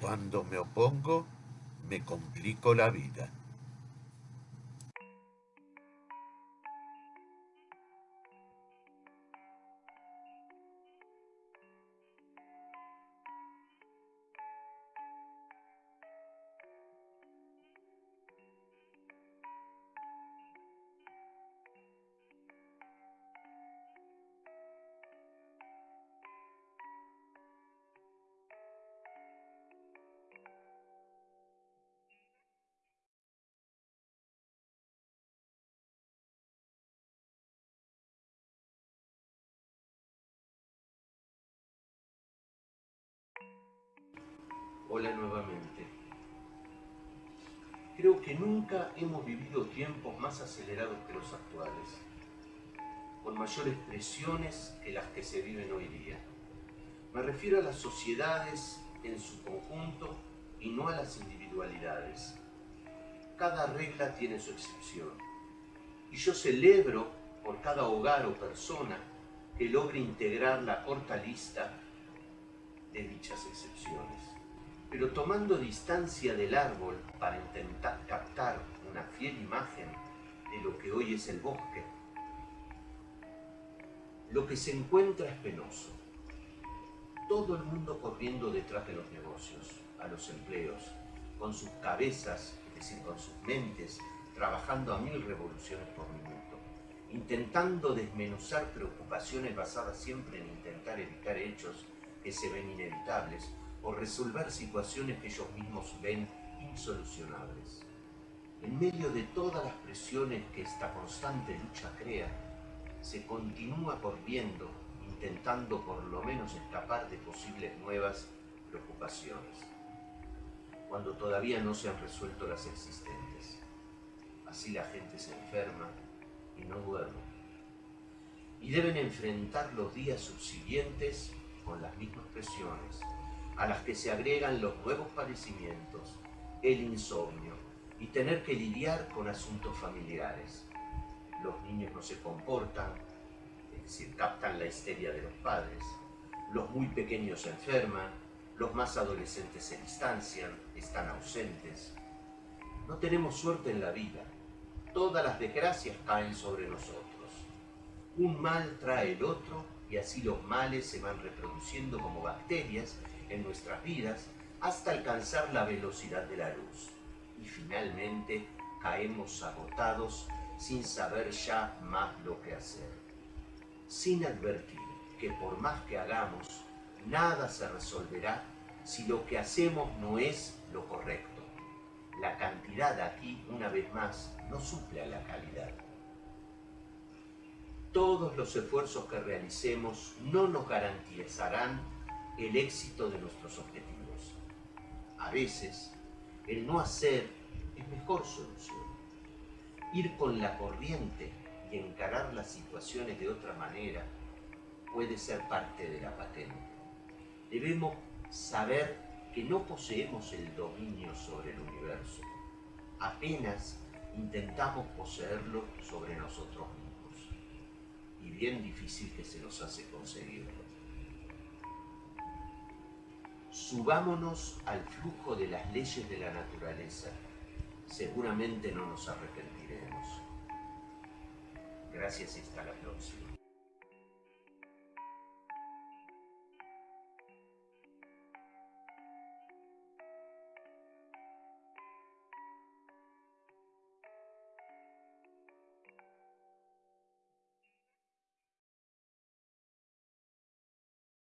Cuando me opongo, me complico la vida. Hola nuevamente. Creo que nunca hemos vivido tiempos más acelerados que los actuales, con mayores presiones que las que se viven hoy día. Me refiero a las sociedades en su conjunto y no a las individualidades. Cada regla tiene su excepción. Y yo celebro por cada hogar o persona que logre integrar la corta lista de dichas excepciones pero tomando distancia del árbol para intentar captar una fiel imagen de lo que hoy es el bosque, lo que se encuentra es penoso. Todo el mundo corriendo detrás de los negocios, a los empleos, con sus cabezas, es decir, con sus mentes, trabajando a mil revoluciones por minuto, intentando desmenuzar preocupaciones basadas siempre en intentar evitar hechos que se ven inevitables, o resolver situaciones que ellos mismos ven insolucionables. En medio de todas las presiones que esta constante lucha crea, se continúa corriendo, intentando por lo menos escapar de posibles nuevas preocupaciones, cuando todavía no se han resuelto las existentes. Así la gente se enferma y no duerme. Y deben enfrentar los días subsiguientes con las mismas presiones, a las que se agregan los nuevos padecimientos, el insomnio y tener que lidiar con asuntos familiares. Los niños no se comportan, es decir, captan la histeria de los padres. Los muy pequeños se enferman, los más adolescentes se distancian, están ausentes. No tenemos suerte en la vida. Todas las desgracias caen sobre nosotros. Un mal trae el otro y así los males se van reproduciendo como bacterias en nuestras vidas hasta alcanzar la velocidad de la luz. Y finalmente caemos agotados sin saber ya más lo que hacer. Sin advertir que por más que hagamos, nada se resolverá si lo que hacemos no es lo correcto. La cantidad aquí, una vez más, no suple a la calidad. Todos los esfuerzos que realicemos no nos garantizarán el éxito de nuestros objetivos. A veces, el no hacer es mejor solución. Ir con la corriente y encarar las situaciones de otra manera puede ser parte de la patente. Debemos saber que no poseemos el dominio sobre el universo. Apenas intentamos poseerlo sobre nosotros mismos. Y bien difícil que se nos hace conseguirlo subámonos al flujo de las leyes de la naturaleza. Seguramente no nos arrepentiremos. Gracias y hasta la próxima.